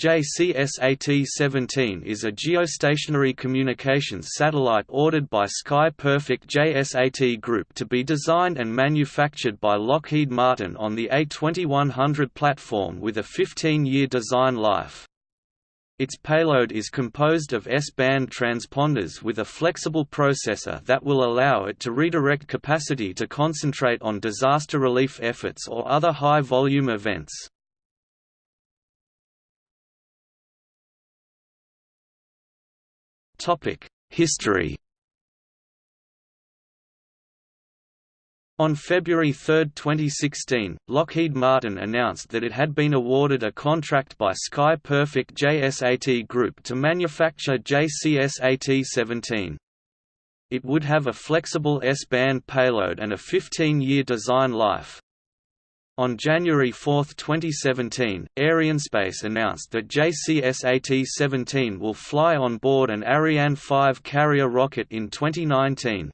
JCSAT-17 is a geostationary communications satellite ordered by Sky Perfect JSAT Group to be designed and manufactured by Lockheed Martin on the A2100 platform with a 15-year design life. Its payload is composed of S-band transponders with a flexible processor that will allow it to redirect capacity to concentrate on disaster relief efforts or other high-volume events. History On February 3, 2016, Lockheed Martin announced that it had been awarded a contract by Sky Perfect JSAT Group to manufacture JCSAT-17. It would have a flexible S-band payload and a 15-year design life. On January 4, 2017, Arianespace announced that JCSAT-17 will fly on board an Ariane 5 carrier rocket in 2019.